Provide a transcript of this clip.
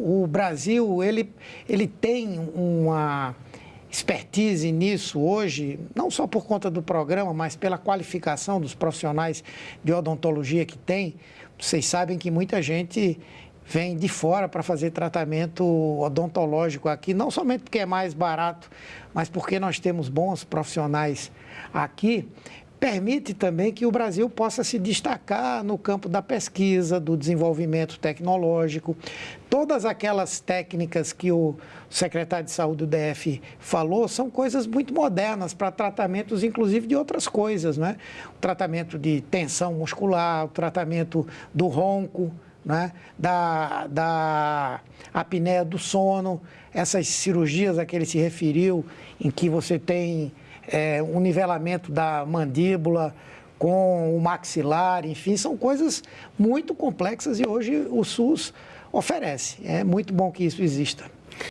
O Brasil, ele, ele tem uma expertise nisso hoje, não só por conta do programa, mas pela qualificação dos profissionais de odontologia que tem. Vocês sabem que muita gente vem de fora para fazer tratamento odontológico aqui, não somente porque é mais barato, mas porque nós temos bons profissionais aqui permite também que o Brasil possa se destacar no campo da pesquisa, do desenvolvimento tecnológico. Todas aquelas técnicas que o secretário de Saúde do DF falou são coisas muito modernas para tratamentos, inclusive, de outras coisas, né? O tratamento de tensão muscular, o tratamento do ronco, né? da, da apneia do sono, essas cirurgias a que ele se referiu, em que você tem é, um nivelamento da mandíbula com o maxilar, enfim, são coisas muito complexas e hoje o SUS oferece. É muito bom que isso exista.